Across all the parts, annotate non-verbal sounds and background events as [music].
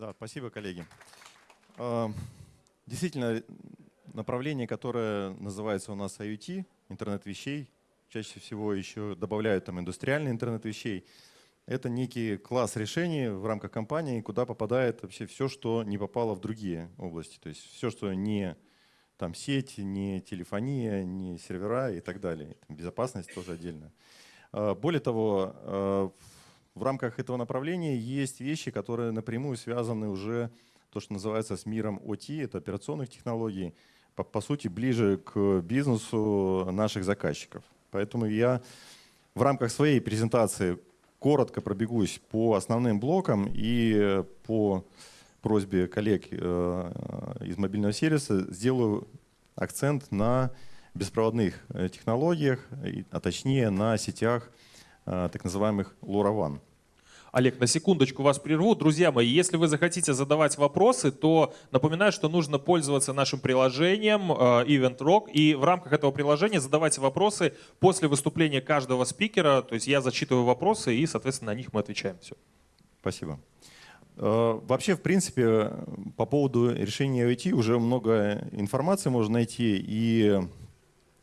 Да, спасибо, коллеги. А, действительно, направление, которое называется у нас IoT, интернет вещей, чаще всего еще добавляют там индустриальный интернет вещей. Это некий класс решений в рамках компании, куда попадает вообще все, что не попало в другие области. То есть все, что не там сеть, не телефония, не сервера и так далее. Безопасность тоже отдельно. А, более того, а, в рамках этого направления есть вещи, которые напрямую связаны уже то, что называется с миром OT, это операционных технологий, по, по сути ближе к бизнесу наших заказчиков. Поэтому я в рамках своей презентации коротко пробегусь по основным блокам и по просьбе коллег э, из мобильного сервиса сделаю акцент на беспроводных э, технологиях, а точнее на сетях э, так называемых LoRaWAN. Олег, на секундочку вас прерву. Друзья мои, если вы захотите задавать вопросы, то напоминаю, что нужно пользоваться нашим приложением Event Rock. И в рамках этого приложения задавайте вопросы после выступления каждого спикера. То есть я зачитываю вопросы и, соответственно, на них мы отвечаем. Все. Спасибо. Э, вообще, в принципе, по поводу решения IoT уже много информации можно найти. И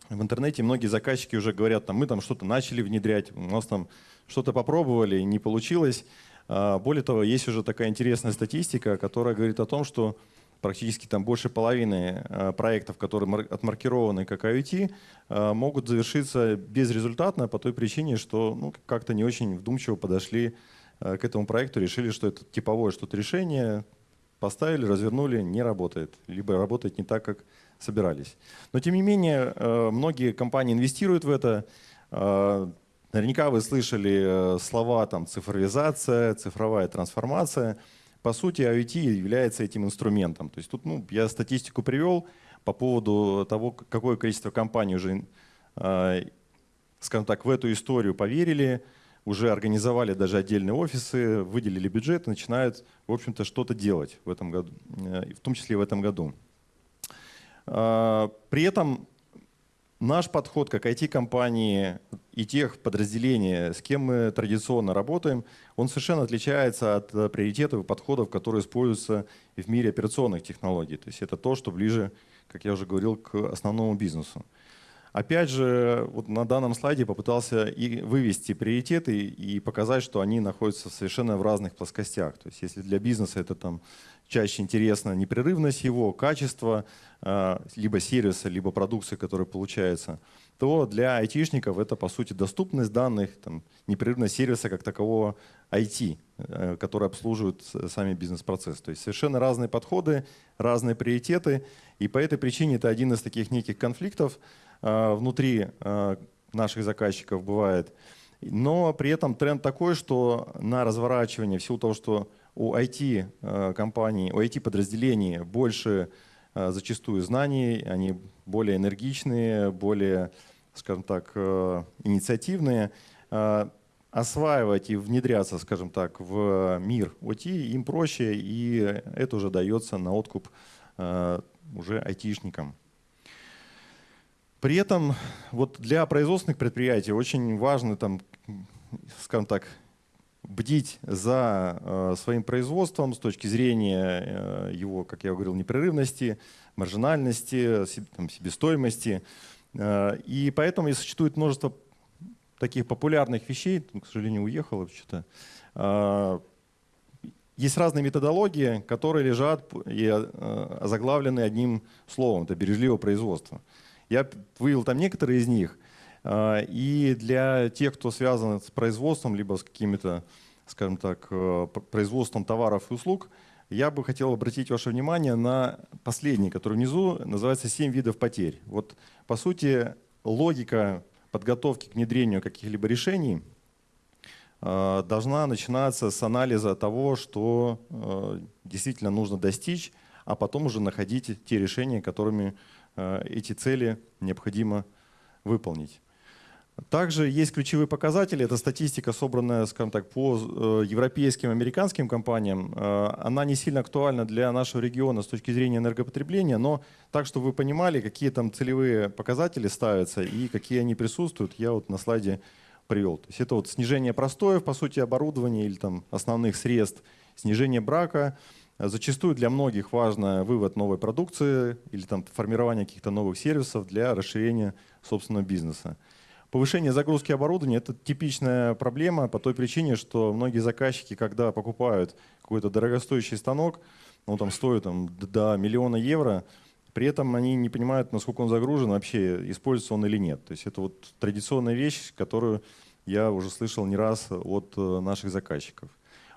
в интернете многие заказчики уже говорят, там, мы там что-то начали внедрять, у нас там что-то попробовали, не получилось. А, более того, есть уже такая интересная статистика, которая говорит о том, что практически там больше половины а, проектов, которые отмаркированы как IoT, а, могут завершиться безрезультатно по той причине, что ну, как-то не очень вдумчиво подошли к этому проекту решили, что это типовое что-то решение, поставили, развернули, не работает, либо работает не так, как собирались. Но тем не менее, э, многие компании инвестируют в это. Э, наверняка вы слышали слова там, цифровизация, цифровая трансформация. По сути, IoT является этим инструментом. То есть тут ну, я статистику привел по поводу того, какое количество компаний уже, скажем так, в эту историю поверили, уже организовали даже отдельные офисы, выделили бюджет и начинают, в общем-то, что-то делать в этом году, э, в том числе и в этом году. А, при этом наш подход как IT-компании и тех подразделений, с кем мы традиционно работаем, он совершенно отличается от э, приоритетов и подходов, которые используются в мире операционных технологий. То есть это то, что ближе, как я уже говорил, к основному бизнесу. Опять же, вот на данном слайде попытался и вывести приоритеты и показать, что они находятся совершенно в разных плоскостях. То есть если для бизнеса это там чаще интересно непрерывность его, качество, а, либо сервиса, либо продукции, которая получается, то для айтишников это по сути доступность данных, там, непрерывность сервиса как такового IT, э, который обслуживает сами бизнес-процессы. То есть совершенно разные подходы, разные приоритеты. И по этой причине это один из таких неких конфликтов, Э, внутри э, наших заказчиков бывает. Но при этом тренд такой, что на разворачивание, в силу того, что у IT-компаний, э, у IT-подразделений больше зачастую знаний, они более энергичные, более, скажем так, инициативные, осваивать и внедряться, скажем так, в мир OT им проще, и это уже дается на откуп уже айтишникам. При этом вот для производственных предприятий очень важно, там, скажем так, бдить за э, своим производством с точки зрения э, его, как я говорил, непрерывности, маржинальности, себестоимости. Э, и поэтому и существует множество таких популярных вещей, к сожалению, уехал. Э, есть разные методологии, которые лежат и заглавлены одним словом, это бережливое производство. Я вывел там некоторые из них. А, и для тех, кто связан с производством, либо с какими-то, скажем так, э, производством товаров и услуг, я бы хотел обратить ваше внимание на последний, который внизу, называется «Семь видов потерь». Вот, по сути, логика подготовки к внедрению каких-либо решений э, должна начинаться с анализа того, что э, действительно нужно достичь, а потом уже находить те решения, которыми Э, эти цели необходимо выполнить. Также есть ключевые показатели. Это статистика, собранная, скажем так, по э, европейским, американским компаниям. Э, она не сильно актуальна для нашего региона с точки зрения энергопотребления, но так, чтобы вы понимали, какие там целевые показатели ставятся и какие они присутствуют, я вот на слайде привел. То есть это вот снижение простоев, по сути, оборудования или там основных средств, снижение брака, Зачастую для многих важно вывод новой продукции или там формирование каких-то новых сервисов для расширения собственного бизнеса. Повышение загрузки оборудования – это типичная проблема по той причине, что многие заказчики, когда покупают какой-то дорогостоящий станок, ну там стоит там, до миллиона евро, при этом они не понимают, насколько он загружен, вообще используется он или нет. То есть это вот традиционная вещь, которую я уже слышал не раз от э, наших заказчиков.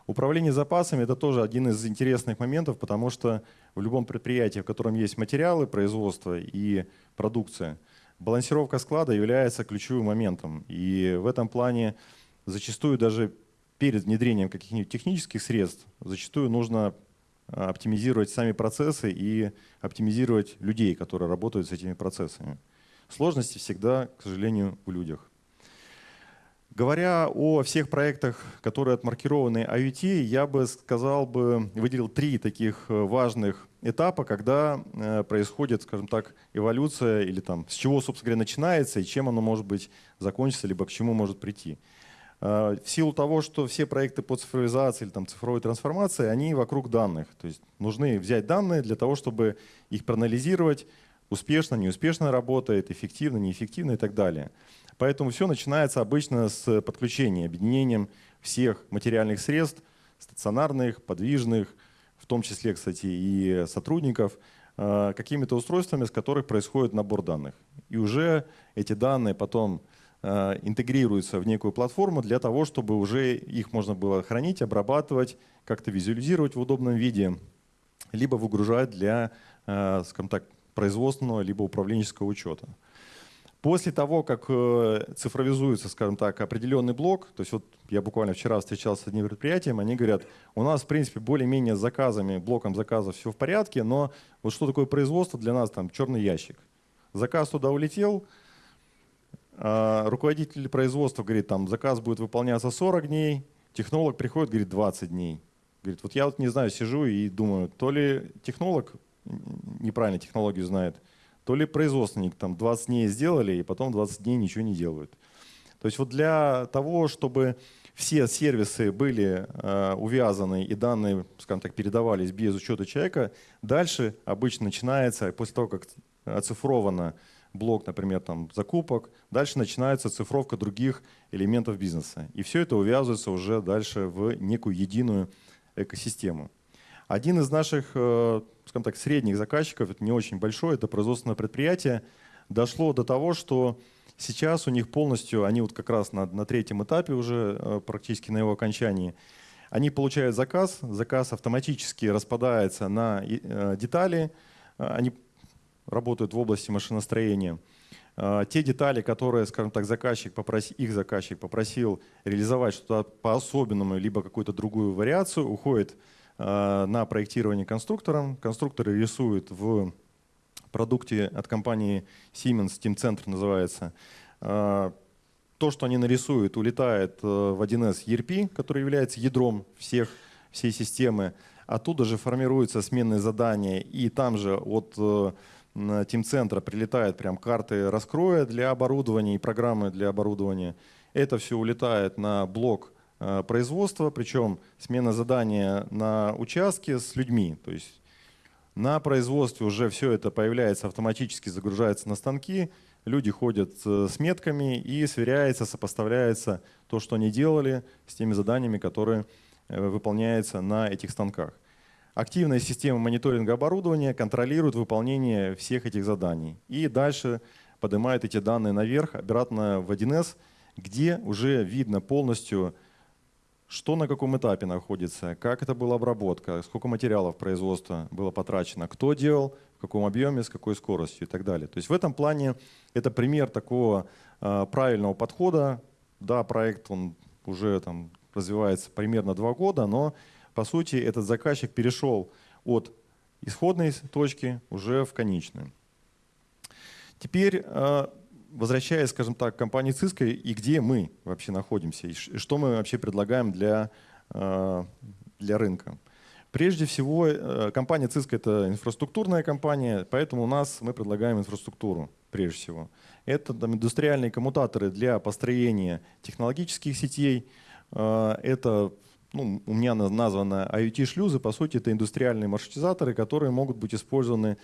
Управление запасами – это тоже один из интересных моментов, потому что в любом предприятии, в котором есть материалы производства и продукция, балансировка склада является ключевым моментом. И в этом плане зачастую даже перед внедрением каких-нибудь технических средств зачастую нужно а, оптимизировать сами процессы и оптимизировать людей, которые работают с этими процессами. Сложности всегда, к сожалению, в людях. Говоря о всех проектах, которые отмаркированы IoT, я бы сказал бы, выделил три таких э, важных этапа, когда э, происходит, скажем так, эволюция или там с чего, собственно говоря, начинается и чем оно может быть закончится, либо к чему может прийти. Э, в силу того, что все проекты по цифровизации или там, цифровой трансформации, они вокруг данных. То есть нужны взять данные для того, чтобы их проанализировать, успешно, неуспешно работает, эффективно, неэффективно и так далее. Поэтому все начинается обычно с подключения, объединением всех материальных средств, стационарных, подвижных, в том числе, кстати, и сотрудников, э, какими-то устройствами, с которых происходит набор данных. И уже эти данные потом э, интегрируются в некую платформу для того, чтобы уже их можно было хранить, обрабатывать, как-то визуализировать в удобном виде, либо выгружать для, э, скажем так, производственного либо управленческого учета. После того, как э, цифровизуется, скажем так, определенный блок, то есть вот я буквально вчера встречался с одним предприятием, они говорят, у нас, в принципе, более-менее с заказами, блоком заказов все в порядке, но вот что такое производство для нас, там, черный ящик. Заказ туда улетел, а руководитель производства говорит, там, заказ будет выполняться 40 дней, технолог приходит, говорит, 20 дней. Говорит, вот я вот не знаю, сижу и думаю, то ли технолог неправильно технологию знает, то ли производственник там 20 дней сделали, и потом 20 дней ничего не делают. То есть вот для того, чтобы все сервисы были э, увязаны и данные, скажем так, передавались без учета человека, дальше обычно начинается, после того, как оцифровано блок, например, там, закупок, дальше начинается цифровка других элементов бизнеса. И все это увязывается уже дальше в некую единую экосистему. Один из наших, э, скажем так, средних заказчиков, это не очень большой, это производственное предприятие, дошло до того, что сейчас у них полностью, они вот как раз на, на третьем этапе уже, э, практически на его окончании, они получают заказ, заказ автоматически распадается на э, детали, они работают в области машиностроения. Те детали, которые, скажем так, заказчик попросил, их заказчик попросил реализовать что-то по-особенному, либо какую-то другую вариацию, уходит Э, на проектирование конструктором. Конструкторы рисуют в продукте от компании Siemens, Team Center называется. Э, то, что они нарисуют, улетает э, в 1С ERP, который является ядром всех, всей системы. Оттуда же формируются сменные задания, и там же от Team центра прилетают прям карты раскроя для оборудования и программы для оборудования. Это все улетает на блок Э, производства, причем смена задания на участке с людьми. То есть на производстве уже все это появляется автоматически, загружается на станки, люди ходят э, с метками и сверяется, сопоставляется то, что они делали с теми заданиями, которые э, выполняются на этих станках. Активная система мониторинга оборудования контролирует выполнение всех этих заданий. И дальше поднимает эти данные наверх, обратно в 1С, где уже видно полностью что на каком этапе находится, как это была обработка, сколько материалов производства было потрачено, кто делал, в каком объеме, с какой скоростью и так далее. То есть в этом плане это пример такого э, правильного подхода. Да, проект он уже там развивается примерно два года, но по сути этот заказчик перешел от исходной точки уже в конечную. Теперь э, возвращаясь, скажем так, к компании Cisco, и где мы вообще находимся, и что мы вообще предлагаем для, э, для рынка. Прежде всего, э, компания Cisco — это инфраструктурная компания, поэтому у нас мы предлагаем инфраструктуру прежде всего. Это там, индустриальные коммутаторы для построения технологических сетей, э, это ну, у меня названо IoT-шлюзы, по сути, это индустриальные маршрутизаторы, которые могут быть использованы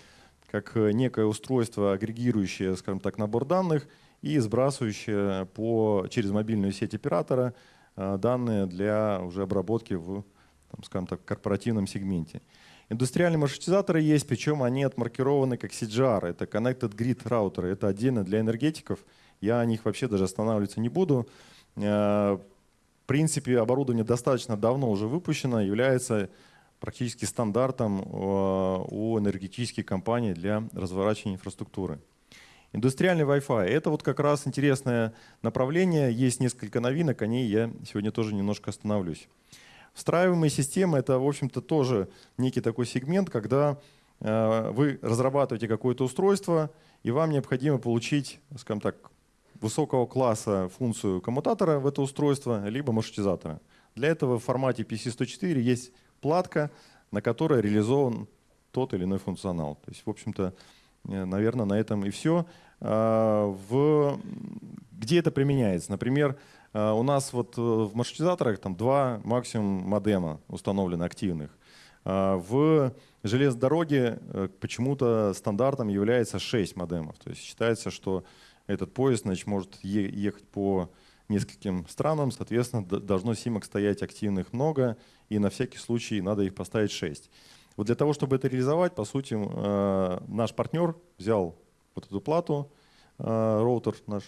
как некое устройство, агрегирующее, скажем так, набор данных и сбрасывающее по, через мобильную сеть оператора данные для уже обработки в, там, скажем так, корпоративном сегменте. Индустриальные маршрутизаторы есть, причем они отмаркированы как CGR, это Connected Grid Router, это отдельно для энергетиков. Я о них вообще даже останавливаться не буду. Э, в принципе, оборудование достаточно давно уже выпущено, является практически стандартом э, у энергетических компаний для разворачивания инфраструктуры. Индустриальный Wi-Fi – это вот как раз интересное направление. Есть несколько новинок, о ней я сегодня тоже немножко остановлюсь. Встраиваемые системы — это, в общем-то, тоже некий такой сегмент, когда э, вы разрабатываете какое-то устройство, и вам необходимо получить, скажем так, высокого класса функцию коммутатора в это устройство, либо маршрутизатора. Для этого в формате PC104 есть платка, на которой реализован тот или иной функционал. То есть, в общем-то, э, наверное, на этом и все. А, в... Где это применяется? Например, а, у нас вот э, в маршрутизаторах там два максимум модема установлены активных. А, в железной дороге э, почему-то стандартом является 6 модемов. То есть считается, что этот поезд значит, может ехать по нескольким странам, соответственно, должно симок стоять активных много, и на всякий случай надо их поставить 6. Вот для того, чтобы это реализовать, по сути, э, наш партнер взял вот эту плату, роутер наш,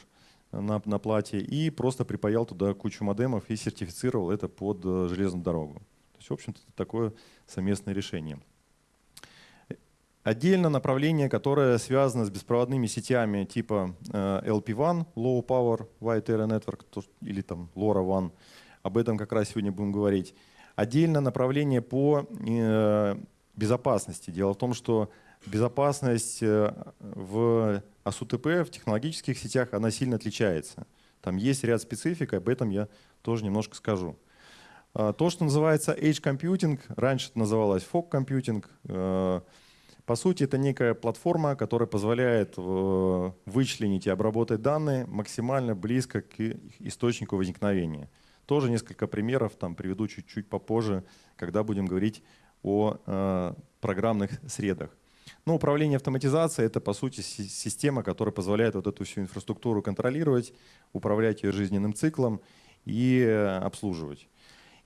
на, на плате и просто припаял туда кучу модемов и сертифицировал это под э, железную дорогу. То есть, в общем-то, такое совместное решение. Отдельно направление, которое связано с беспроводными сетями типа э, LP1, Low Power Wide Area Network, или там LoRaWAN, об этом как раз сегодня будем говорить. Отдельно направление по э, безопасности. Дело в том, что безопасность в а с УТП в технологических сетях она сильно отличается. Там есть ряд специфик, об этом я тоже немножко скажу. А, то, что называется Edge Computing, раньше это называлось Fog Computing, э, по сути, это некая платформа, которая позволяет э, вычленить и обработать данные максимально близко к источнику возникновения. Тоже несколько примеров там приведу чуть-чуть попозже, когда будем говорить о э, программных средах. Но ну, управление автоматизацией — это, по сути, система, которая позволяет вот эту всю инфраструктуру контролировать, управлять ее жизненным циклом и э, обслуживать.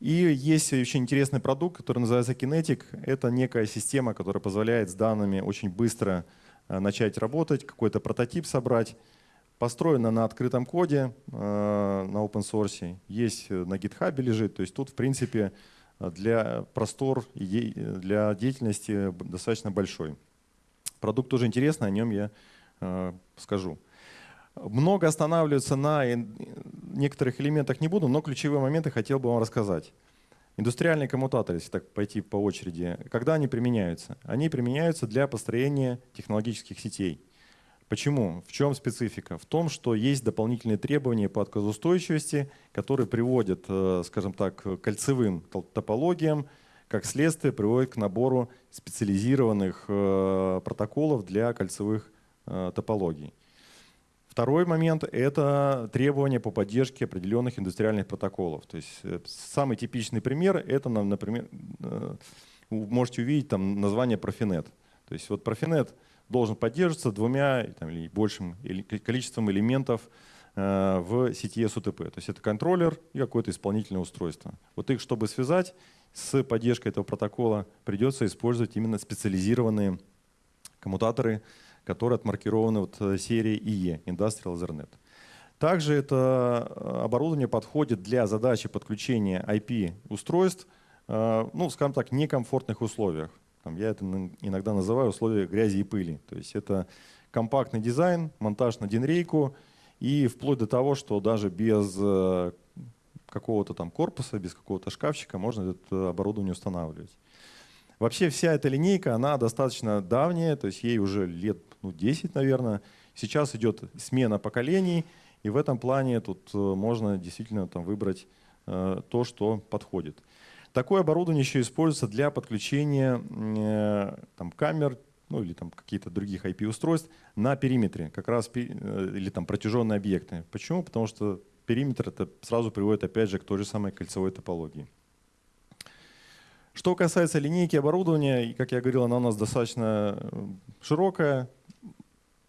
И есть очень интересный продукт, который называется Kinetic. Это некая система, которая позволяет с данными очень быстро э, начать работать, какой-то прототип собрать. Построена на открытом коде, э, на open source. Есть на GitHub лежит. То есть тут, в принципе, для простор для деятельности достаточно большой. Продукт тоже интересный, о нем я э, скажу. Много останавливаться на некоторых элементах не буду, но ключевые моменты хотел бы вам рассказать. Индустриальные коммутаторы, если так пойти по очереди, когда они применяются? Они применяются для построения технологических сетей. Почему? В чем специфика? В том, что есть дополнительные требования по отказоустойчивости, которые приводят, э, скажем так, к кольцевым топологиям, как следствие приводит к набору специализированных э, протоколов для кольцевых э, топологий. Второй момент — это требования по поддержке определенных индустриальных протоколов. То есть э, самый типичный пример — это, например, вы можете увидеть там название Profinet. То есть вот Profinet должен поддерживаться двумя там, или большим количеством элементов в сети SUTP. То есть это контроллер и какое-то исполнительное устройство. Вот их, чтобы связать, с поддержкой этого протокола придется использовать именно специализированные коммутаторы, которые отмаркированы вот э, серией IE, Industrial Ethernet. Также это э, оборудование подходит для задачи подключения IP-устройств, э, ну, скажем так, некомфортных условиях. Там, я это иногда называю условия грязи и пыли. То есть это компактный дизайн, монтаж на динрейку и вплоть до того, что даже без какого-то там корпуса, без какого-то шкафчика можно это оборудование устанавливать. Вообще вся эта линейка, она достаточно давняя, то есть ей уже лет ну, 10, наверное. Сейчас идет смена поколений, и в этом плане тут э, можно действительно там выбрать э, то, что подходит. Такое оборудование еще используется для подключения э, там, камер ну, или там какие-то других IP-устройств на периметре, как раз или там протяженные объекты. Почему? Потому что периметр это сразу приводит опять же к той же самой кольцевой топологии. Что касается линейки оборудования, как я говорил, она у нас достаточно широкая.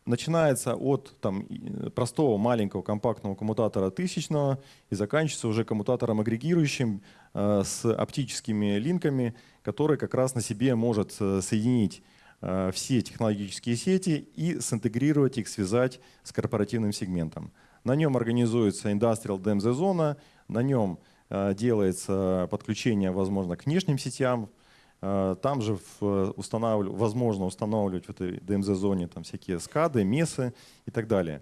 Начинается от там, простого маленького компактного коммутатора тысячного и заканчивается уже коммутатором агрегирующим э, с оптическими линками, который как раз на себе может э, соединить э, все технологические сети и синтегрировать их, связать с корпоративным сегментом. На нем организуется Industrial DMZ зона, на нем э, делается подключение, возможно, к внешним сетям, Э, там же устанавливать, возможно устанавливать в этой DMZ-зоне там всякие скады, месы и так далее.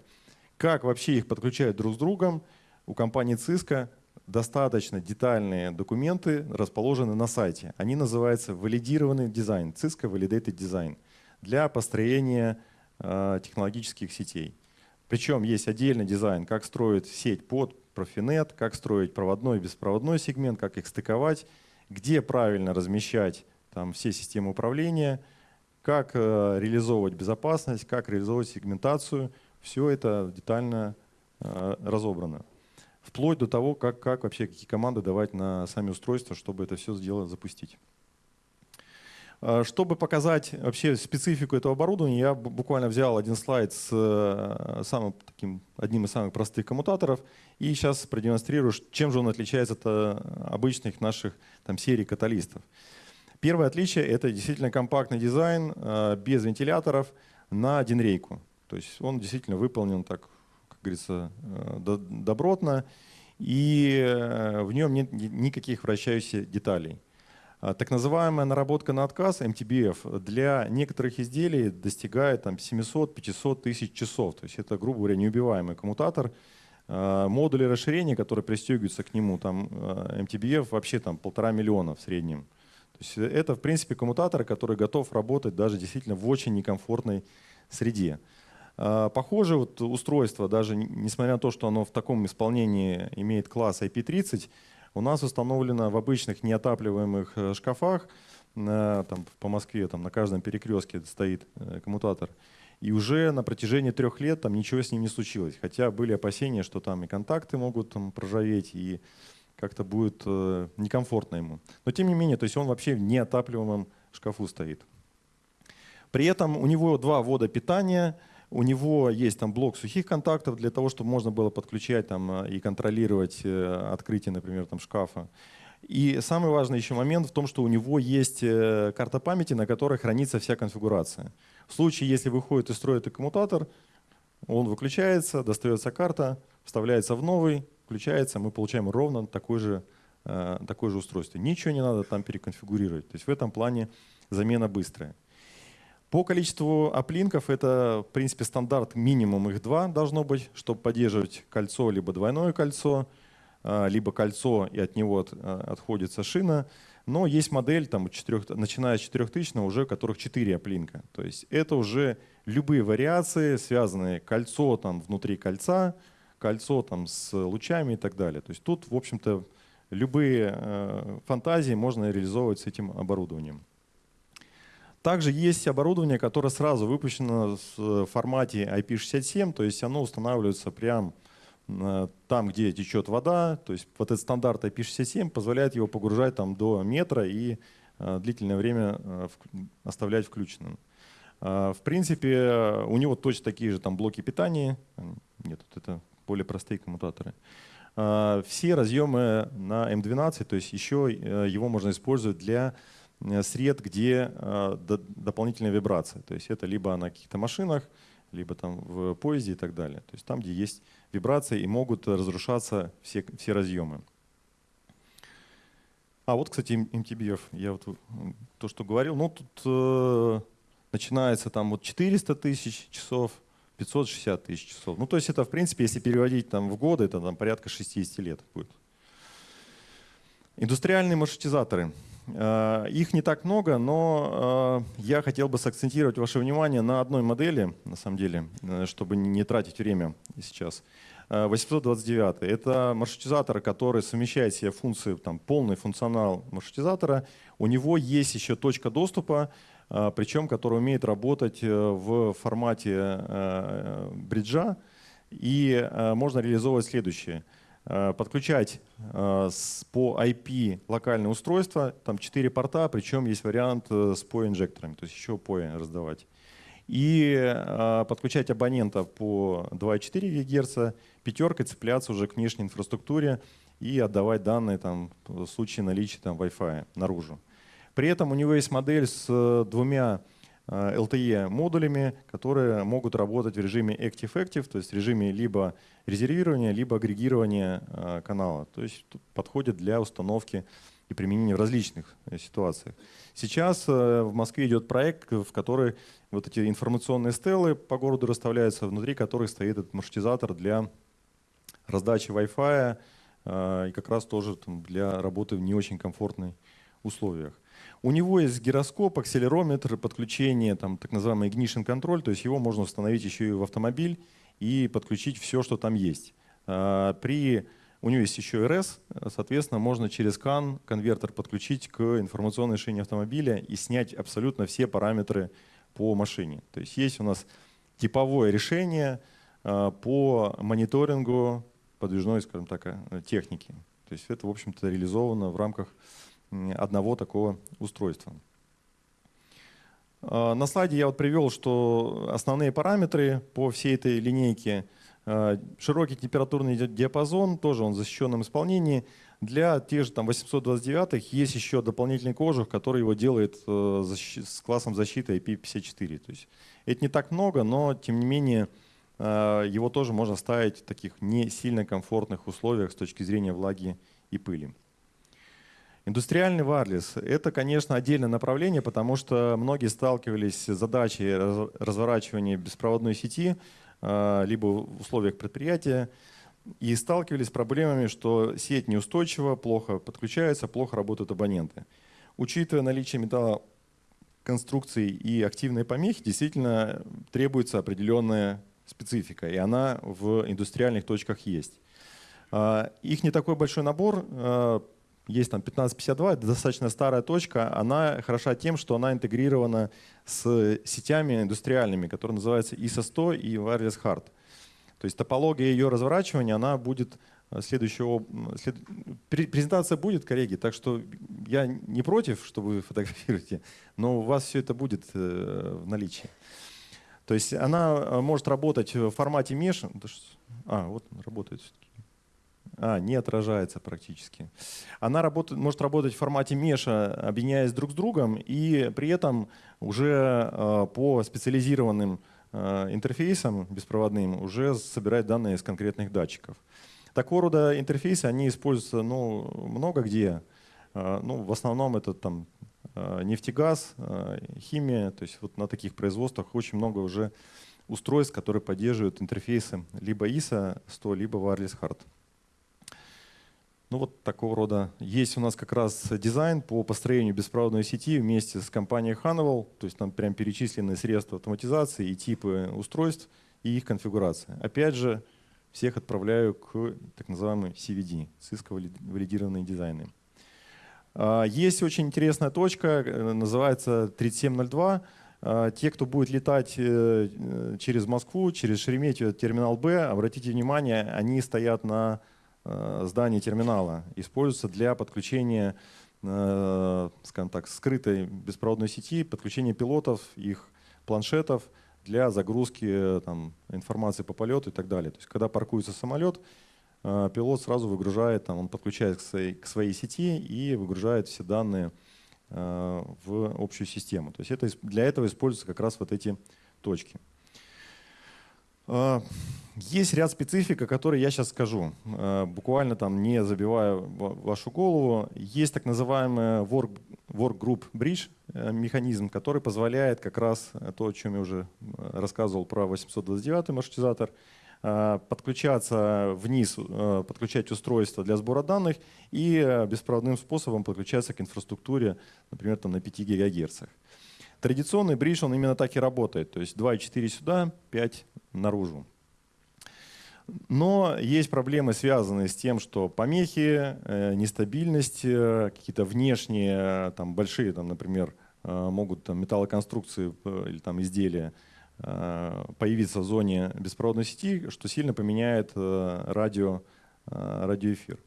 Как вообще их подключают друг с другом? У компании Cisco достаточно детальные документы расположены на сайте. Они называются валидированный дизайн, Cisco Validated Design, для построения э, технологических сетей. Причем есть отдельный дизайн, как строить сеть под Profinet, как строить проводной и беспроводной сегмент, как их стыковать, где правильно размещать там все системы управления, как э, реализовывать безопасность, как реализовывать сегментацию. Все это детально э, разобрано. Вплоть до того, как, как вообще какие команды давать на сами устройства, чтобы это все сделать, запустить. Э, чтобы показать вообще специфику этого оборудования, я буквально взял один слайд с самым таким, одним из самых простых коммутаторов и сейчас продемонстрирую, чем же он отличается от обычных наших там, серий каталистов. Первое отличие — это действительно компактный дизайн э, без вентиляторов на один рейку. То есть он действительно выполнен так, как говорится, э, добротно, и э, в нем нет никаких вращающихся деталей. А так называемая наработка на отказ, MTBF, для некоторых изделий достигает 700-500 тысяч часов. То есть это, грубо говоря, неубиваемый коммутатор. Модули расширения, которые пристегиваются к нему, там MTBF вообще там полтора миллиона в среднем. Есть это, в принципе, коммутатор, который готов работать даже действительно в очень некомфортной среде. А, похоже вот устройство, даже несмотря на то, что оно в таком исполнении имеет класс IP30, у нас установлено в обычных неотапливаемых э, шкафах, там, по Москве там, на каждом перекрестке стоит э, коммутатор, и уже на протяжении трех лет там ничего с ним не случилось. Хотя были опасения, что там и контакты могут там, проржаветь, и как-то будет э, некомфортно ему. Но тем не менее, то есть он вообще в неотапливаемом шкафу стоит. При этом у него два ввода питания, у него есть там блок сухих контактов для того, чтобы можно было подключать там, э, и контролировать э, открытие, например, там, шкафа. И самый важный еще момент в том, что у него есть карта памяти, на которой хранится вся конфигурация. В случае, если выходит из строя коммутатор, он выключается, достается карта, вставляется в новый, включается, мы получаем ровно такое же, э, такое же устройство. Ничего не надо там переконфигурировать. То есть в этом плане замена быстрая. По количеству оплинков это, в принципе, стандарт минимум их два должно быть, чтобы поддерживать кольцо либо двойное кольцо, э, либо кольцо и от него э, отходится шина. Но есть модель, там, 4, начиная с 4000, уже которых 4 оплинка. То есть это уже любые вариации, связанные кольцо там, внутри кольца, кольцо там с лучами и так далее. То есть тут, в общем-то, любые э, фантазии можно реализовывать с этим оборудованием. Также есть оборудование, которое сразу выпущено в формате IP67, то есть оно устанавливается прямо э, там, где течет вода. То есть вот этот стандарт IP67 позволяет его погружать там до метра и э, длительное время оставлять включенным. В принципе, у него точно такие же там блоки питания. Нет, вот это более простые коммутаторы. А, все разъемы на M12, то есть еще э, его можно использовать для э, сред, где э, дополнительная вибрация. То есть это либо на каких-то машинах, либо там в поезде и так далее. То есть там, где есть вибрации и могут разрушаться все, все разъемы. А вот, кстати, MTBF, я вот то, что говорил, ну тут э, начинается там вот 400 тысяч часов, 560 тысяч часов. Ну, то есть это, в принципе, если переводить там в годы, это там порядка 60 лет будет. Индустриальные маршрутизаторы. Э, их не так много, но э, я хотел бы сакцентировать ваше внимание на одной модели, на самом деле, э, чтобы не тратить время сейчас. 829. Это маршрутизатор, который совмещает себе функции, там, полный функционал маршрутизатора. У него есть еще точка доступа, причем который умеет работать э, в формате э, бриджа, и э, можно реализовывать следующее. подключать по IP локальное устройство, там 4 порта, причем есть вариант с POE-инжекторами, то есть еще POE раздавать. И подключать абонента по 2,4 ГГц, пятеркой цепляться уже к внешней инфраструктуре и отдавать данные там, в случае наличия там, Wi-Fi наружу. При этом у него есть модель с двумя LTE модулями, которые могут работать в режиме Active-Active, то есть в режиме либо резервирования, либо агрегирования э, канала. То есть подходит для установки и применения в различных э, ситуациях. Сейчас э, в Москве идет проект, в который вот эти информационные стелы по городу расставляются, внутри которых стоит этот маршрутизатор для раздачи Wi-Fi и как раз тоже для работы в не очень комфортных условиях. У него есть гироскоп, акселерометр, подключение, там, так называемый ignition контроль, то есть его можно установить еще и в автомобиль и подключить все, что там есть. А, при, у него есть еще RS, соответственно, можно через CAN конвертер подключить к информационной шине автомобиля и снять абсолютно все параметры по машине. То есть есть у нас типовое решение а, по мониторингу подвижной, скажем так, э, техники. То есть это, в общем-то, реализовано в рамках одного такого устройства. А, на слайде я вот привел, что основные параметры по всей этой линейке. А, широкий температурный диапазон, тоже он в защищенном исполнении. Для тех же там 829 есть еще дополнительный кожух, который его делает э, с классом защиты IP54. То есть это не так много, но тем не менее а, его тоже можно ставить в таких не сильно комфортных условиях с точки зрения влаги и пыли. Индустриальный варлес – это, конечно, отдельное направление, потому что многие сталкивались с задачей разворачивания беспроводной сети а, либо в условиях предприятия и сталкивались с проблемами, что сеть неустойчива, плохо подключается, плохо работают абоненты. Учитывая наличие металлоконструкций и активные помехи, действительно требуется определенная специфика, и она в индустриальных точках есть. А, их не такой большой набор, а, есть там 1552, это достаточно старая точка, она хороша тем, что она интегрирована с сетями индустриальными, которые называются ISO 100 и Wireless Hard. То есть топология ее разворачивания, она будет э, следующего... След... Презентация будет, коллеги, так что я не против, что вы фотографируете, но у вас все это будет э, в наличии. То есть она э, может работать в формате mesh. А, вот работает все-таки. А, не отражается практически. Она работает, может работать в формате меша, объединяясь друг с другом, и при этом уже э, по специализированным э, интерфейсам беспроводным уже собирать данные из конкретных датчиков. Такого рода интерфейсы, они используются ну, много где. Э, ну, в основном это там э, нефтегаз, э, химия, то есть вот на таких производствах очень много уже устройств, которые поддерживают интерфейсы либо ISA 100, либо Wireless Hard. Ну вот такого рода. Есть у нас как раз дизайн по построению беспроводной сети вместе с компанией Honeywell. То есть там прям перечислены средства автоматизации и типы устройств и их конфигурация. Опять же, всех отправляю к так называемой CVD, cisco-валидированные дизайны. А, есть очень интересная точка, э, называется 3702. А, те, кто будет летать э, э, через Москву, через Шереметьево, терминал Б, обратите внимание, они стоят на здание терминала используется для подключения, э, скажем так, скрытой беспроводной сети, подключения пилотов, их планшетов для загрузки э, там, информации по полету и так далее. То есть, когда паркуется самолет, пилот сразу выгружает, там, он подключает к своей, к своей сети и выгружает все данные в общую систему. То есть это, для этого используются как раз вот эти точки. Есть ряд специфик, о которой я сейчас скажу, э, буквально там не забивая вашу голову. Есть так называемый work, work group bridge э, механизм, который позволяет как раз то, о чем я уже э, рассказывал про 829 маршрутизатор, подключаться вниз, подключать устройство для сбора данных и беспроводным способом подключаться к инфраструктуре, например, там на 5 ГГц. Традиционный бридж, он именно так и работает, то есть 2,4 сюда, 5 наружу. Но есть проблемы, связанные с тем, что помехи, э, нестабильность, э, какие-то внешние, э, там, большие, там, например, могут там, металлоконструкции или там, изделия появиться в зоне беспроводной сети, что сильно поменяет радио радиоэфир.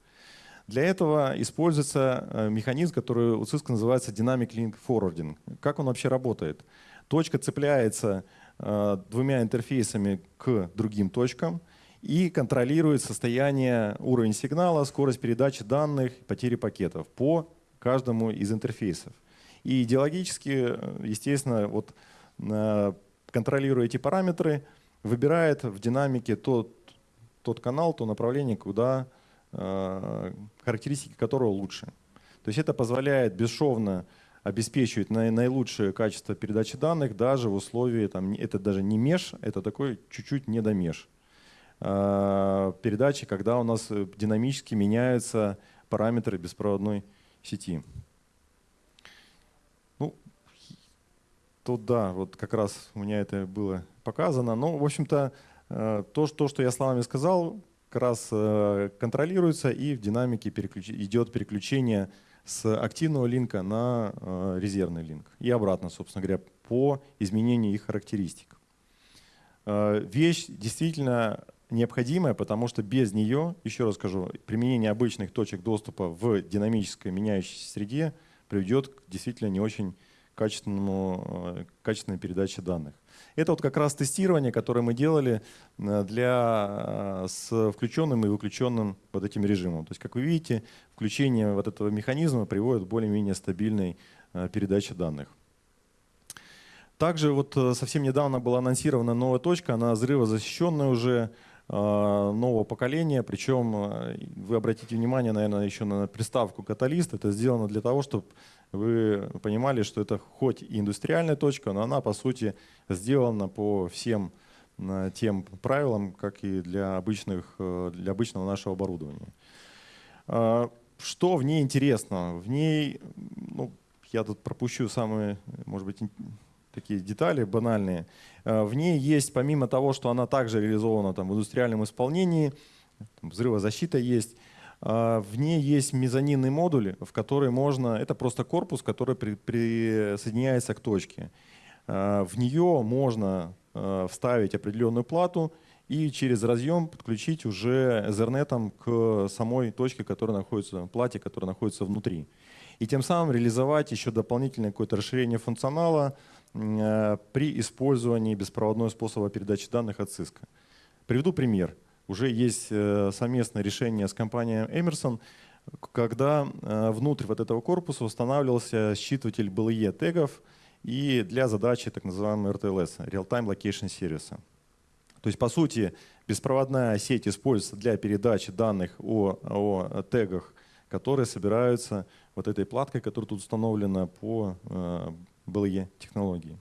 Для этого используется механизм, который у Cisco называется Dynamic Link Forwarding. Как он вообще работает? Точка цепляется двумя интерфейсами к другим точкам и контролирует состояние, уровень сигнала, скорость передачи данных, потери пакетов по каждому из интерфейсов. И идеологически, естественно, вот, контролируя эти параметры, выбирает в динамике тот, тот канал, то направление, куда характеристики которого лучше. То есть это позволяет бесшовно обеспечивать наилучшее качество передачи данных даже в условии, там, это даже не меж, это такой чуть-чуть не недомеж передачи, когда у нас динамически меняются параметры беспроводной сети. Ну, тут да, вот как раз у меня это было показано. Но, в общем-то, то, то, что я словами сказал, раз контролируется и в динамике переключ... идет переключение с активного линка на э, резервный линк. И обратно, собственно говоря, по изменению их характеристик. Э, вещь действительно необходимая, потому что без нее, еще раз скажу, применение обычных точек доступа в динамической меняющейся среде приведет к действительно не очень качественному, э, качественной передаче данных. Это вот как раз тестирование, которое мы делали э, для, э, с включенным и выключенным вот этим режимом. То есть, как вы видите, включение вот этого механизма приводит к более-менее стабильной э, передаче данных. Также вот совсем недавно была анонсирована новая точка, она взрывозащищенная уже, нового поколения. Причем вы обратите внимание, наверное, еще на приставку каталист. Это сделано для того, чтобы вы понимали, что это хоть и индустриальная точка, но она по сути сделана по всем э, тем правилам, как и для, обычных, э, для обычного нашего оборудования. А, что в ней интересно? В ней, ну, я тут пропущу самые, может быть, такие детали банальные. А, в ней есть, помимо того, что она также реализована там, в индустриальном исполнении, взрывозащита есть, в ней есть мезонинный модуль, в который можно, это просто корпус, который при, присоединяется к точке. А, в нее можно а, вставить определенную плату и через разъем подключить уже Ethernet к самой точке, которая находится, плате, которая находится внутри. И тем самым реализовать еще дополнительное какое-то расширение функционала при использовании беспроводного способа передачи данных от Cisco. Приведу пример уже есть э, совместное решение с компанией Emerson, когда э, внутрь вот этого корпуса устанавливался считыватель BLE тегов и для задачи так называемого RTLS, Real-Time Location Service. То есть, по сути, беспроводная сеть используется для передачи данных о, о тегах, которые собираются вот этой платкой, которая тут установлена по э, BLE технологии.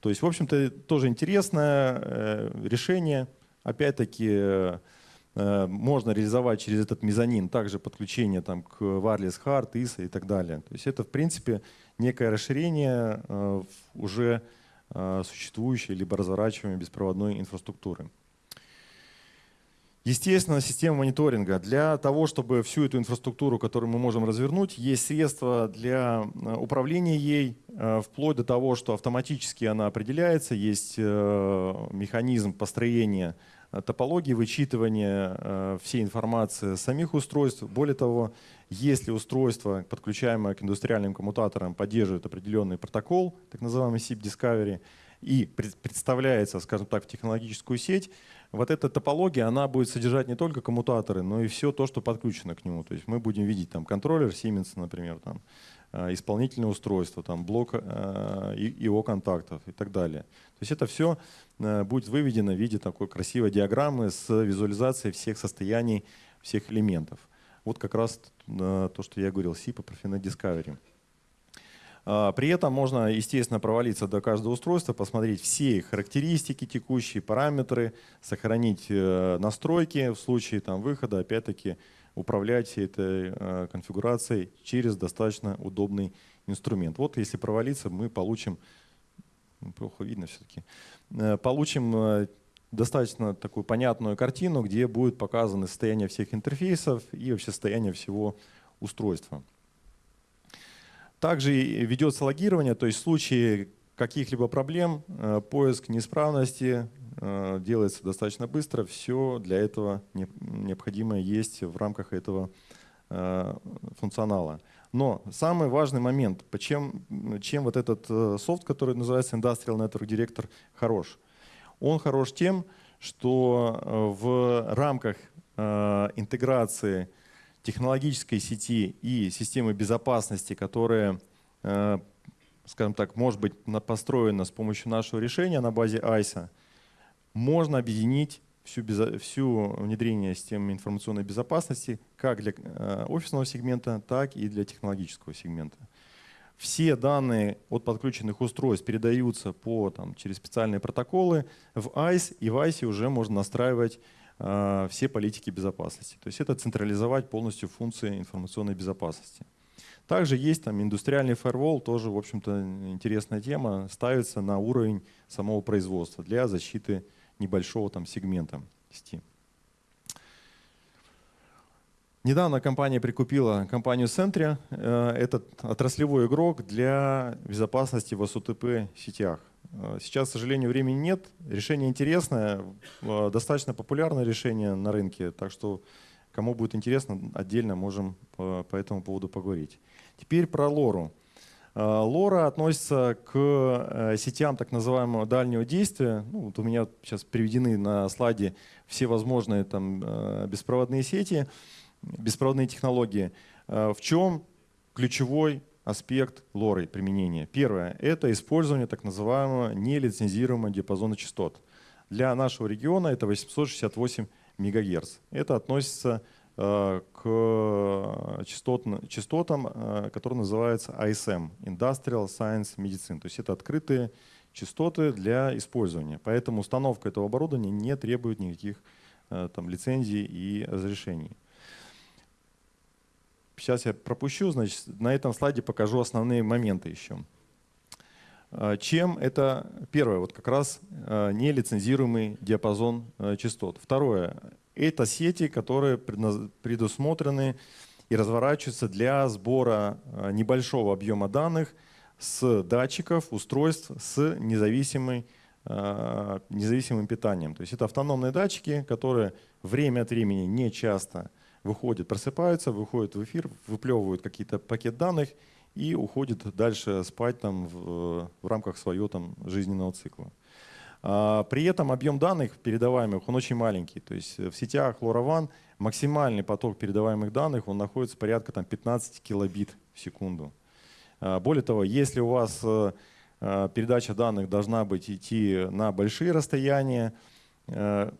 То есть, в общем-то, тоже интересное решение – Опять-таки э, можно реализовать через этот мезонин также подключение там, к Wireless Hard, ISA и так далее. То есть это, в принципе, некое расширение э, уже э, существующей либо разворачиваемой беспроводной инфраструктуры. Естественно, система мониторинга. Для того, чтобы всю эту инфраструктуру, которую мы можем развернуть, есть средства для управления ей, вплоть до того, что автоматически она определяется, есть механизм построения Э, топологии вычитывания э, всей информации самих устройств. Более того, если устройство, подключаемое к индустриальным коммутаторам, поддерживает определенный протокол, так называемый SIP Discovery, и представляется, скажем так, в технологическую сеть, вот эта топология, она будет содержать не только коммутаторы, но и все то, что подключено к нему. То есть мы будем видеть там контроллер Siemens, например, там, Э, исполнительное устройство, там, блок ИО э, контактов и так далее. То есть это все э, будет выведено в виде такой красивой диаграммы с визуализацией всех состояний, всех элементов. Вот как раз то, что я говорил, SIP и Profinet Discovery. При этом можно, естественно, провалиться до каждого устройства, посмотреть все характеристики текущие, параметры, сохранить настройки в случае там, выхода, опять-таки, управлять всей этой э, конфигурацией через достаточно удобный инструмент. Вот если провалиться, мы получим, ну, плохо видно все-таки, э, получим э, достаточно такую понятную картину, где будет показано состояние всех интерфейсов и вообще состояние всего устройства. Также ведется логирование, то есть в случае каких-либо проблем, э, поиск неисправности э, делается достаточно быстро. Все для этого необходимое есть в рамках этого э, функционала. Но самый важный момент, чем, чем вот этот софт, который называется Industrial Network Director, хорош. Он хорош тем, что в рамках интеграции технологической сети и системы безопасности, которая скажем так, может быть построена с помощью нашего решения на базе ISA, можно объединить всю, всю внедрение системы информационной безопасности как для э, офисного сегмента, так и для технологического сегмента. Все данные от подключенных устройств передаются по, там, через специальные протоколы в ICE, и в ICE уже можно настраивать э, все политики безопасности. То есть это централизовать полностью функции информационной безопасности. Также есть там индустриальный фаервол, тоже, в общем-то, интересная тема, ставится на уровень самого производства для защиты небольшого там сегмента сети. Недавно компания прикупила компанию Sentry. Э, этот отраслевой игрок для безопасности в СУТП сетях. Э, сейчас, к сожалению, времени нет. Решение интересное, э, достаточно популярное решение на рынке. Так что, кому будет интересно, отдельно можем по, по этому поводу поговорить. Теперь про лору. Лора относится к э, сетям так называемого дальнего действия. Ну, вот у меня сейчас приведены на слайде все возможные там, э, беспроводные сети, беспроводные технологии. В чем ключевой аспект лоры применения? Первое – это использование так называемого нелицензируемого диапазона частот. Для нашего региона это 868 МГц. Это относится Э, к частотным, частотам, э, которые называются ISM, Industrial Science Medicine. То есть это открытые частоты для использования. Поэтому установка этого оборудования не требует никаких э, там, лицензий и разрешений. Сейчас я пропущу, значит, на этом слайде покажу основные моменты еще. Чем это? Первое, вот как раз нелицензируемый диапазон частот. Второе, это сети, которые предусмотрены и разворачиваются для сбора а, небольшого объема данных с датчиков, устройств с независимой, а, независимым питанием. То есть это автономные датчики, которые время от времени не часто выходят, просыпаются, выходят в эфир, выплевывают какие-то пакет данных и уходят дальше спать там в, в рамках своего там, жизненного цикла. А, при этом объем данных передаваемых, он очень маленький. То есть в сетях LoRaWAN максимальный поток передаваемых данных, он находится порядка там, 15 килобит в секунду. А, более того, если у вас э, э, передача данных должна быть идти на большие расстояния, э,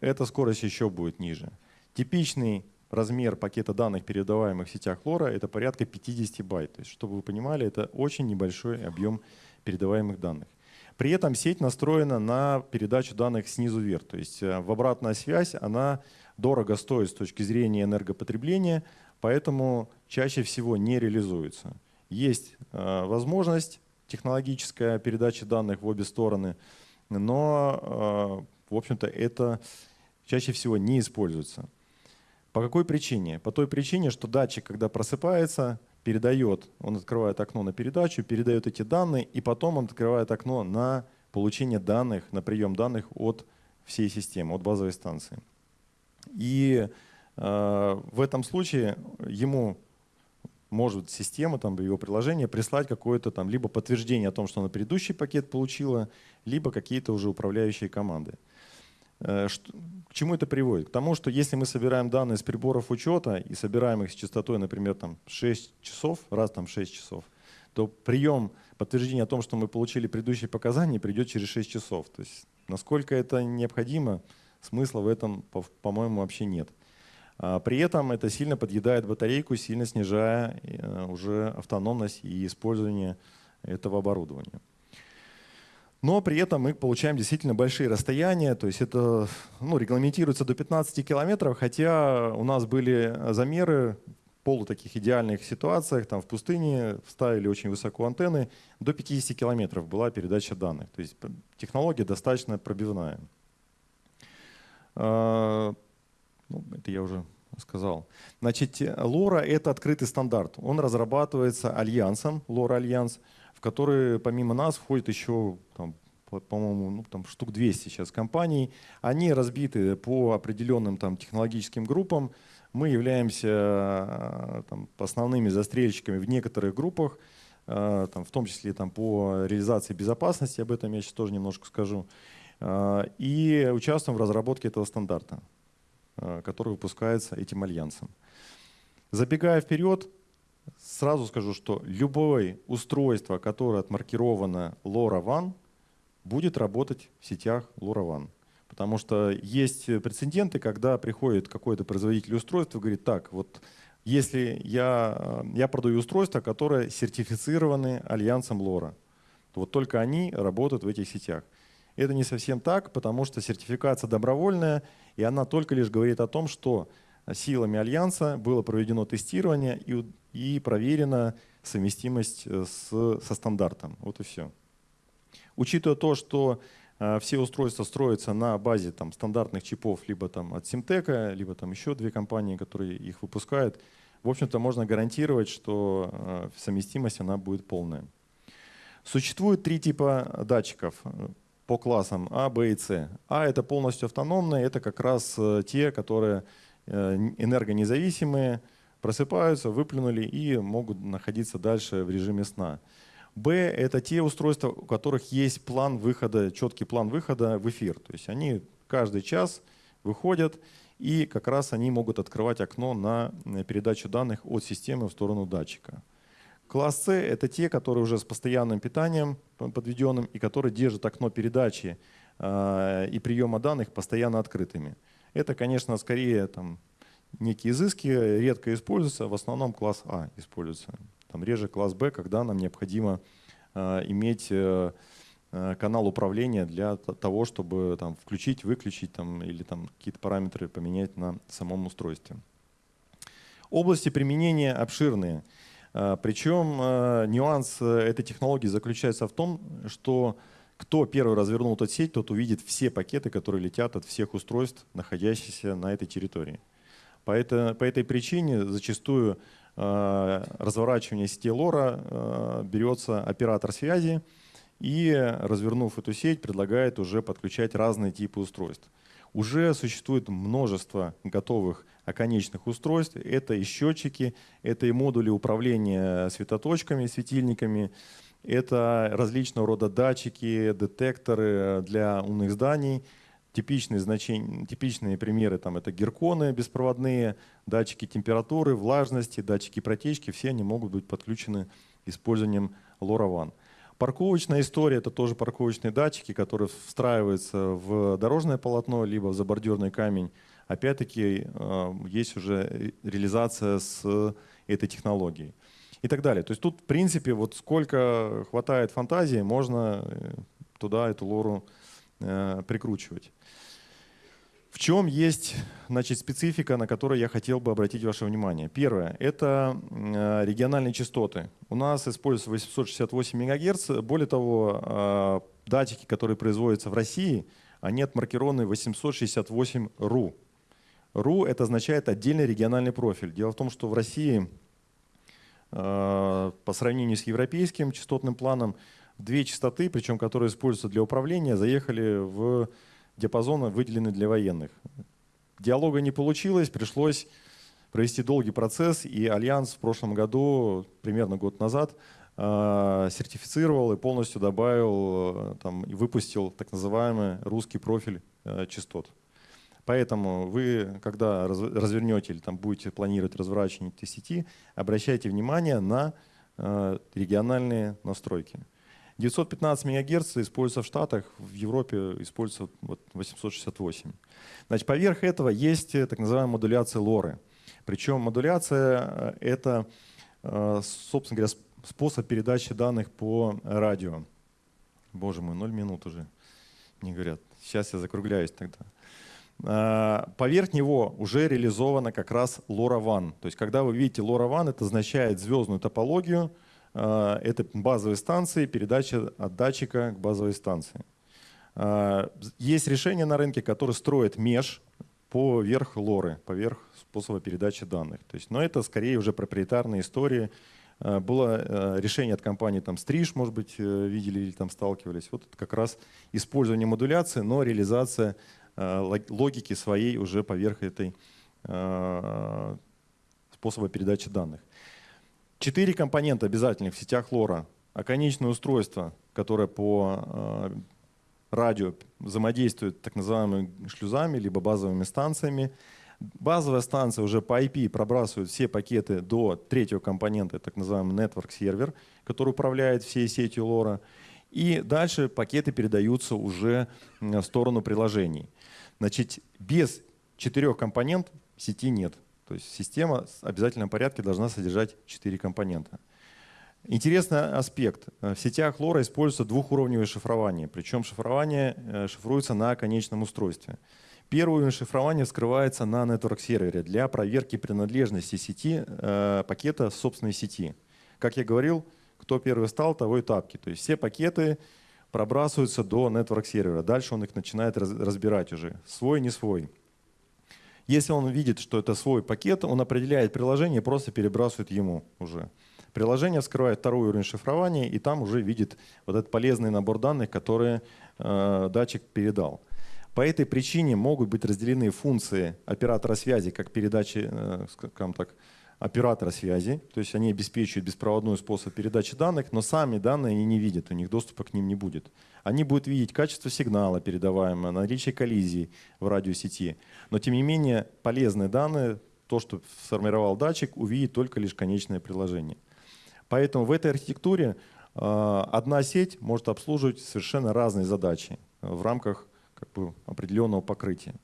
эта скорость еще будет ниже. Типичный размер пакета данных, передаваемых в сетях LoRa, это порядка 50 байт. То есть, чтобы вы понимали, это очень небольшой объем передаваемых данных. При этом сеть настроена на передачу данных снизу вверх. То есть э, в обратная связь она дорого стоит с точки зрения энергопотребления, поэтому чаще всего не реализуется. Есть э, возможность технологическая передача данных в обе стороны, но, э, в общем-то, это чаще всего не используется. По какой причине? По той причине, что датчик, когда просыпается, передает, он открывает окно на передачу, передает эти данные, и потом он открывает окно на получение данных, на прием данных от всей системы, от базовой станции. И э, в этом случае ему может система, там, его приложение прислать какое-то там либо подтверждение о том, что она предыдущий пакет получила, либо какие-то уже управляющие команды. Э, чему это приводит? К тому, что если мы собираем данные с приборов учета и собираем их с частотой, например, там 6 часов, раз там 6 часов, то прием подтверждения о том, что мы получили предыдущие показания, придет через 6 часов. То есть насколько это необходимо, смысла в этом, по-моему, вообще нет. А при этом это сильно подъедает батарейку, сильно снижая э, уже автономность и использование этого оборудования. Но при этом мы получаем действительно большие расстояния, то есть это ну, регламентируется до 15 километров, хотя у нас были замеры в полу идеальных ситуациях, там в пустыне вставили очень высоко антенны, до 50 километров была передача данных. То есть технология достаточно пробивная. А, ну, это я уже сказал. Значит, LoRa — это открытый стандарт. Он разрабатывается альянсом, LoRa Alliance, которые помимо нас входит еще, по-моему, ну, там штук 200 сейчас компаний. Они разбиты по определенным там, технологическим группам. Мы являемся э, там, основными застрельщиками в некоторых группах, э, там, в том числе там, по реализации безопасности, об этом я сейчас тоже немножко скажу. Э, и участвуем в разработке этого стандарта, который выпускается этим альянсом. Забегая вперед, сразу скажу, что любое устройство, которое отмаркировано LoRaWAN, будет работать в сетях LoRaWAN. Потому что есть прецеденты, когда приходит какой-то производитель устройства и говорит, так, вот если я, я продаю устройства, которые сертифицированы альянсом LoRa, то вот только они работают в этих сетях. Это не совсем так, потому что сертификация добровольная, и она только лишь говорит о том, что силами альянса было проведено тестирование и, и проверена совместимость э, с, со стандартом. Вот и все. Учитывая то, что э, все устройства строятся на базе там, стандартных чипов либо там, от Симтека, либо там еще две компании, которые их выпускают, в общем-то можно гарантировать, что э, совместимость она будет полная. Существует три типа датчиков по классам А, Б и С. А это полностью автономные, это как раз те, которые энергонезависимые, просыпаются, выплюнули и могут находиться дальше в режиме сна. Б — это те устройства, у которых есть план выхода, четкий план выхода в эфир. То есть они каждый час выходят, и как раз они могут открывать окно на передачу данных от системы в сторону датчика. Класс С — это те, которые уже с постоянным питанием подведенным и которые держат окно передачи э, и приема данных постоянно открытыми. Это, конечно, скорее там, некие изыски, редко используются, в основном класс А используется там реже класс Б, когда нам необходимо э, иметь э, э, канал управления для того, чтобы там, включить, выключить там, или там, какие-то параметры поменять на самом устройстве. Области применения обширные. Причем нюанс этой технологии заключается в том, что кто первый развернул эту сеть, тот увидит все пакеты, которые летят от всех устройств, находящихся на этой территории. По, это, по этой причине зачастую Э, разворачивания сети лора э, берется оператор связи и, развернув эту сеть, предлагает уже подключать разные типы устройств. Уже существует множество готовых оконечных устройств. Это и счетчики, это и модули управления светоточками, светильниками, это различного рода датчики, детекторы для умных зданий – Типичные, значения, типичные примеры там, это герконы беспроводные, датчики температуры, влажности, датчики протечки. Все они могут быть подключены использованием LoRaWAN. Парковочная история – это тоже парковочные датчики, которые встраиваются в дорожное полотно, либо в забордюрный камень. Опять-таки э, есть уже реализация с этой технологией. И так далее. То есть тут, в принципе, вот сколько хватает фантазии, можно э, туда эту лору прикручивать. В чем есть значит, специфика, на которую я хотел бы обратить ваше внимание? Первое – это э, региональные частоты. У нас используется 868 МГц. Более того, э, датчики, которые производятся в России, они отмаркированы 868 РУ. РУ – это означает отдельный региональный профиль. Дело в том, что в России э, по сравнению с европейским частотным планом две частоты, причем которые используются для управления, заехали в диапазона выделены для военных. Диалога не получилось, пришлось провести долгий процесс, и Альянс в прошлом году, примерно год назад, э, сертифицировал и полностью добавил э, там, и выпустил так называемый русский профиль э, частот. Поэтому вы, когда развернете или там, будете планировать разворачивание этой сети, обращайте внимание на региональные настройки. 915 МГц используется в Штатах, в Европе используется вот 868. Значит, поверх этого есть э, так называемая модуляция лоры. Причем модуляция — это, э, собственно говоря, способ передачи данных по радио. Боже мой, 0 минут уже, мне говорят. Сейчас я закругляюсь тогда. А, поверх него уже реализована как раз LoRaWAN. То есть, когда вы видите LoRaWAN, это означает звездную топологию — это базовые станции, передача от датчика к базовой станции. А, есть решения на рынке, которые строят меж поверх лоры, поверх способа передачи данных. То есть, но это скорее уже проприетарные истории. Э, было решение от компании там Стриж, может быть, э, видели или там сталкивались. Вот это как раз использование модуляции, но реализация логики своей уже поверх этой способа передачи данных. Четыре компонента обязательных в сетях лора. Оконечное устройство, которое по радио взаимодействует так называемыми шлюзами, либо базовыми станциями. Базовая станция уже по IP пробрасывает все пакеты до третьего компонента, так называемый network сервер, который управляет всей сетью лора. И дальше пакеты передаются уже в сторону приложений. Значит, без четырех компонент сети нет. То есть система в обязательном порядке должна содержать четыре компонента. Интересный аспект. В сетях лора используется двухуровневое шифрование. Причем шифрование э, шифруется на конечном устройстве. Первый уровень шифрования вскрывается на network-сервере для проверки принадлежности сети э, пакета собственной сети. Как я говорил, кто первый стал, того и тапки. То есть все пакеты пробрасываются до network-сервера. Дальше он их начинает раз, разбирать уже. Свой, не свой. Если он видит, что это свой пакет, он определяет приложение и просто перебрасывает ему уже. Приложение вскрывает второй уровень шифрования и там уже видит вот этот полезный набор данных, которые э, датчик передал. По этой причине могут быть разделены функции оператора связи, как передачи, э, скажем так, оператора связи, то есть они обеспечивают беспроводной способ передачи данных, но сами данные они не видят, у них доступа к ним не будет. Они будут видеть качество сигнала передаваемого, наличие коллизий в радиосети, но тем не менее полезные данные, то, что сформировал датчик, увидит только лишь конечное приложение. Поэтому в этой архитектуре э, одна сеть может обслуживать совершенно разные задачи в рамках как бы определенного покрытия.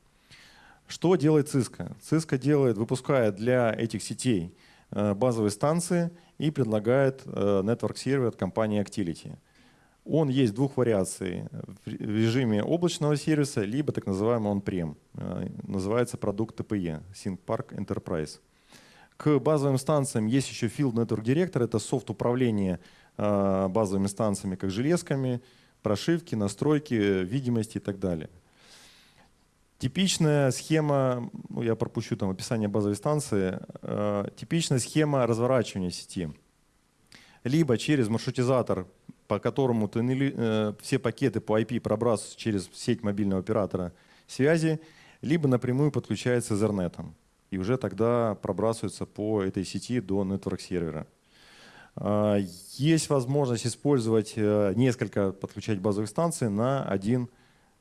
Что делает Cisco? Cisco делает, выпускает для этих сетей э, базовые станции и предлагает э, network сервер от компании Actility. Он есть двух вариаций в режиме облачного сервиса, либо так называемый on-prem. Э, называется продукт TPE, ThinkPark Enterprise. К базовым станциям есть еще Field Network Director, это софт управления базовыми станциями, как железками, прошивки, настройки, видимости и так далее. Типичная схема, ну, я пропущу там описание базовой станции, э, типичная схема разворачивания сети. Либо через маршрутизатор, по которому ты, э, все пакеты по IP пробрасываются через сеть мобильного оператора связи, либо напрямую подключается Ethernet. И уже тогда пробрасываются по этой сети до network сервера. А, есть возможность использовать э, несколько, подключать базовых станций на один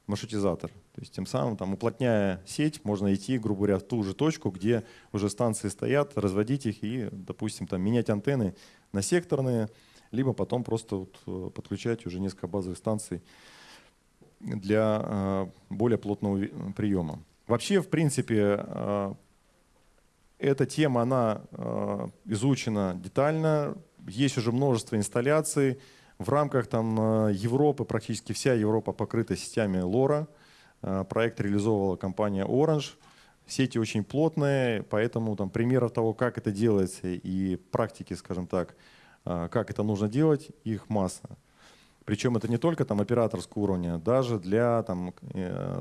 маршрутизатор. То есть тем самым, там, уплотняя сеть, можно идти, грубо говоря, в ту же точку, где уже станции стоят, разводить их и, допустим, там, менять антенны на секторные, либо потом просто вот э, подключать уже несколько базовых станций для э, более плотного приема. Вообще, в принципе, эта тема, она изучена детально, есть уже множество инсталляций. В рамках там, э, Европы практически вся Европа покрыта сетями LoRa. Э, проект реализовывала компания Orange. Сети очень плотные, поэтому там, примеров того, как это делается и практики, скажем так, э, как это нужно делать, их масса. Причем это не только там, операторского уровня, даже для там,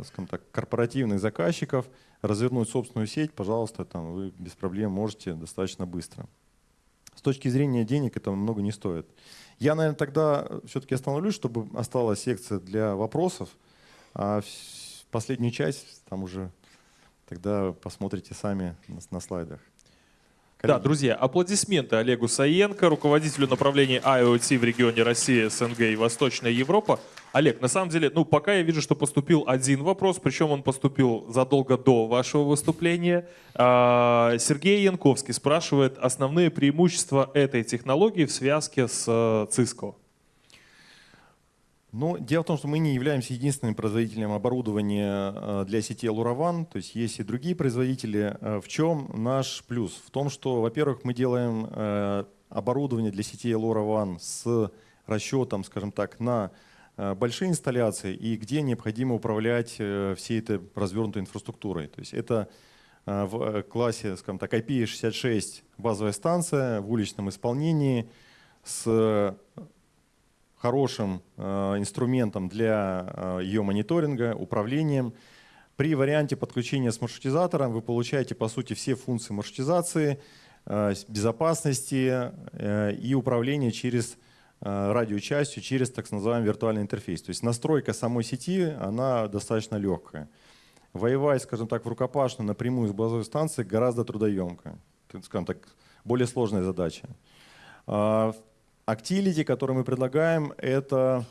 скажем так, корпоративных заказчиков развернуть собственную сеть, пожалуйста, там, вы без проблем можете достаточно быстро. С точки зрения денег это много не стоит. Я, наверное, тогда все-таки остановлюсь, чтобы осталась секция для вопросов. А последнюю часть там уже тогда посмотрите сами на, на слайдах. Коллеги. Да, друзья, аплодисменты Олегу Саенко, руководителю направления IoT в регионе Россия, СНГ и Восточная Европа. Олег, на самом деле, ну пока я вижу, что поступил один вопрос, причем он поступил задолго до вашего выступления. А, Сергей Янковский спрашивает основные преимущества этой технологии в связке с э, Cisco. Ну, дело в том, что мы не являемся единственным производителем оборудования э, для сети LoRaWAN, то есть есть и другие производители. Э, в чем наш плюс? В том, что, во-первых, мы делаем э, оборудование для сети LoRaWAN с расчетом, скажем так, на большие инсталляции и где необходимо управлять всей этой развернутой инфраструктурой. То есть это в классе, скажем так, IP66 базовая станция в уличном исполнении с хорошим э, инструментом для э, ее мониторинга, управлением. При варианте подключения с маршрутизатором вы получаете, по сути, все функции маршрутизации, э, безопасности и управления через радиочастью, через так называемый виртуальный интерфейс. То есть настройка самой сети, она достаточно легкая. Воевать, скажем так, в рукопашную напрямую с базовой станции гораздо трудоемко. Скажем так, более сложная задача. Actility, которые мы предлагаем, это,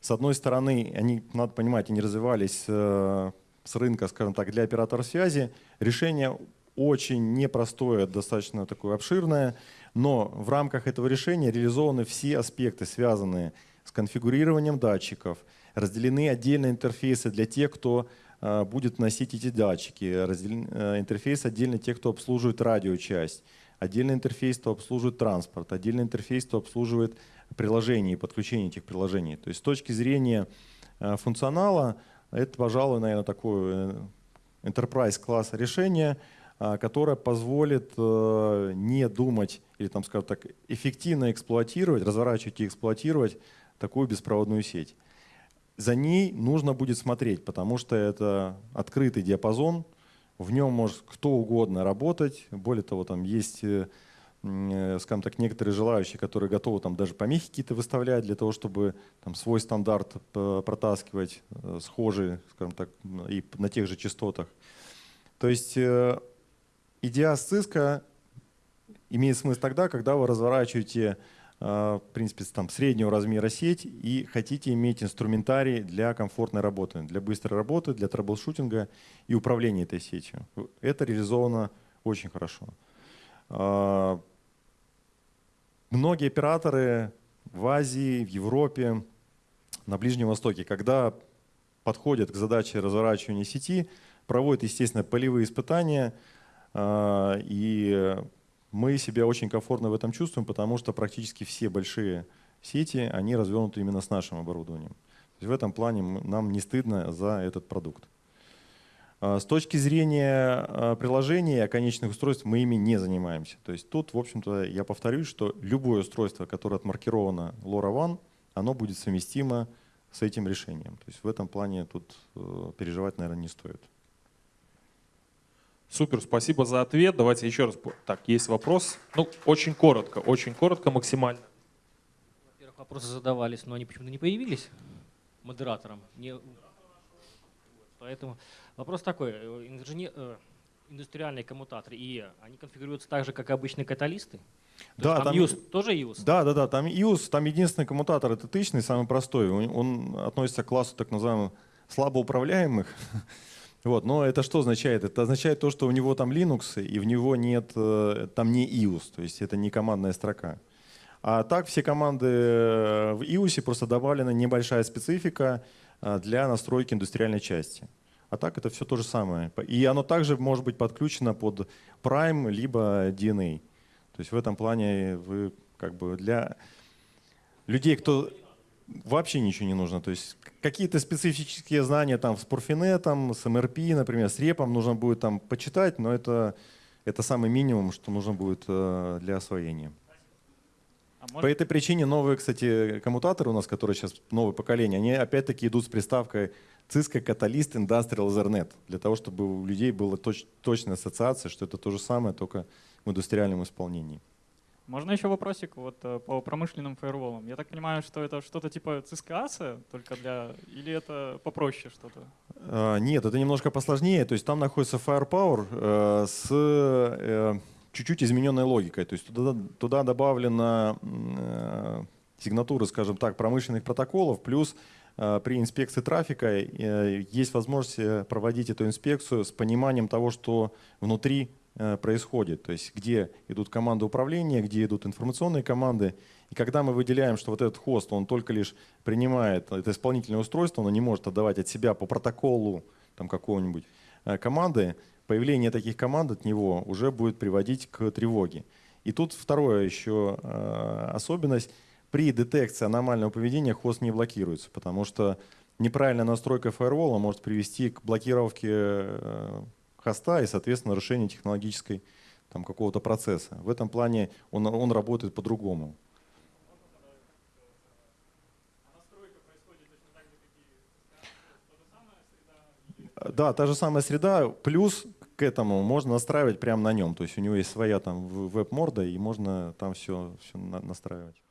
с одной стороны, они, надо понимать, они развивались с рынка, скажем так, для операторов связи. Решение очень непростое, достаточно такое обширное, но в рамках этого решения реализованы все аспекты, связанные с конфигурированием датчиков, разделены отдельные интерфейсы для тех, кто э, будет носить эти датчики, разделен, э, интерфейс отдельно тех, кто обслуживает радиочасть, отдельный интерфейс, кто обслуживает транспорт, отдельный интерфейс, кто обслуживает приложения и подключение этих приложений. То есть с точки зрения э, функционала это, пожалуй, наверное, такое enterprise класс решение, а, которое позволит э, не думать или, там, скажем так, эффективно эксплуатировать, разворачивать и эксплуатировать такую беспроводную сеть. За ней нужно будет смотреть, потому что это открытый диапазон, в нем может кто угодно работать. Более того, там есть э, Э, скажем так, некоторые желающие, которые готовы там даже помехи какие-то выставлять для того, чтобы там свой стандарт протаскивать, э, схожий, скажем так, и на тех же частотах. То есть идея Cisco имеет смысл тогда, когда вы разворачиваете в принципе, там, среднего размера сеть и хотите иметь инструментарий для комфортной работы, для быстрой работы, для troubleshooting а и управления этой сетью. Это реализовано очень хорошо. А, многие операторы в Азии, в Европе, на Ближнем Востоке, когда подходят к задаче разворачивания сети, проводят, естественно, полевые испытания, а, и мы себя очень комфортно в этом чувствуем, потому что практически все большие сети, они развернуты именно с нашим оборудованием. То есть в этом плане нам не стыдно за этот продукт. А, с точки зрения а, приложения конечных устройств мы ими не занимаемся. То есть тут, в общем-то, я повторюсь, что любое устройство, которое отмаркировано LoRaWAN, оно будет совместимо с этим решением. То есть в этом плане тут э, переживать, наверное, не стоит. Супер, спасибо за ответ. Давайте еще раз. Так, есть вопрос. Ну, очень коротко, очень коротко, максимально. Во-первых, вопросы задавались, но они почему-то не появились модератором. Не... Поэтому Вопрос такой, э, инженер, э, индустриальные коммутаторы ИЭ, они конфигурируются так же, как и обычные каталисты? То да, там, там ИУС тоже ИУС? Да, да, да, там ИУС, там единственный коммутатор, это тычный, самый простой. Он, он относится к классу так называемых слабоуправляемых. [laughs] Вот, но это что означает? Это означает то, что у него там Linux, и в него нет, э, там не ius, то есть это не командная строка. А так все команды в ius просто добавлена небольшая специфика для настройки индустриальной части. А так это все то же самое. И оно также может быть подключено под Prime либо DNA. То есть в этом плане вы как бы для людей, кто вообще ничего не нужно. То есть какие-то специфические знания там с Порфинетом, с MRP, например, с репом нужно будет там почитать, но это, это самый минимум, что нужно будет э, для освоения. А По этой причине новые, кстати, коммутаторы у нас, которые сейчас новое поколение, они опять-таки идут с приставкой Cisco Catalyst Industrial Ethernet, для того, чтобы у людей была точ, точная ассоциация, что это то же самое, только в индустриальном исполнении. Можно еще вопросик вот э, по промышленным фаерволам? Я так понимаю, что это что-то типа ASA только для... Или это попроще что-то? А, нет, это немножко посложнее. То есть там находится Firepower э, с э, чуть-чуть измененной логикой. То есть туда, туда добавлена э, скажем так, промышленных протоколов, плюс при инспекции трафика есть возможность проводить эту инспекцию с пониманием того, что внутри происходит, то есть где идут команды управления, где идут информационные команды. И когда мы выделяем, что вот этот хост, он только лишь принимает это исполнительное устройство, он не может отдавать от себя по протоколу там какого-нибудь команды, появление таких команд от него уже будет приводить к тревоге. И тут второе еще особенность – при детекции аномального поведения хост не блокируется, потому что неправильная настройка фаервола может привести к блокировке э, хоста и, соответственно, нарушению технологической там, какого-то процесса. В этом плане он, он работает по-другому. Да, та же самая среда, плюс к этому можно настраивать прямо на нем. То есть у него есть своя там веб-морда, и можно там все, все настраивать.